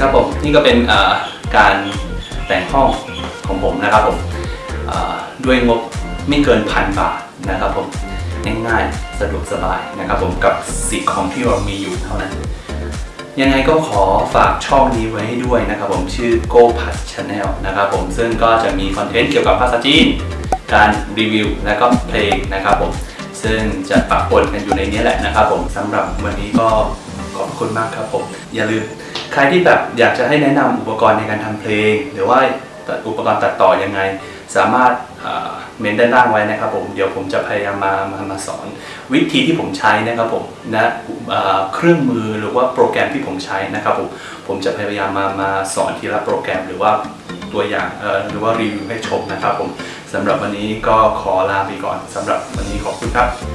ครับผมนี่ก็เป็นการแต่งห้องของผมนะครับผมด้วยงบไม่เกินพันบาทนะครับผมง่ายๆสะดวกสบายนะครับผมกับสิ่งของที่เรามีอยู่เท่านั้น ยังไงก็ขอฝากช่องนี้ไว้ให้ด้วยนะครับผมชื่อ Go p a t Channel นะครับผมซึ่งก็จะมีคอนเทนต์เกี่ยวกับภาษาจีน การรีวิว และก็เพลงนะครับผมซึ่งจะปะปนกันอยู่ในนี้แหละนะครับผมสำหรับวันนี้ก็ขอบคุณมากครับผม อย่าลืม ใครที่แบบอยากจะให้แนะนำอุปกรณ์ในการทำเพลง หรือว่าอุปกรณ์ตัดต่อยังไง สามารถเมนด้านล่างไว้นะครับผมเดี๋ยวผมจะพยายามมามามาสอน วิธีที่ผมใช้นะครับผมนะเอ่อเครื่องมือหรือว่าโปรแกรมที่ผมใช้นะครับผมผมจะพยายามมามาสอนทีละโปรแกรมหรือว่าตัวอย่างหรือว่ารีวิวให้ชมนะครับผมสำหรับวันนี้ก็ขอลาไปก่อนสำหรับวันนี้ขอบคุณครับ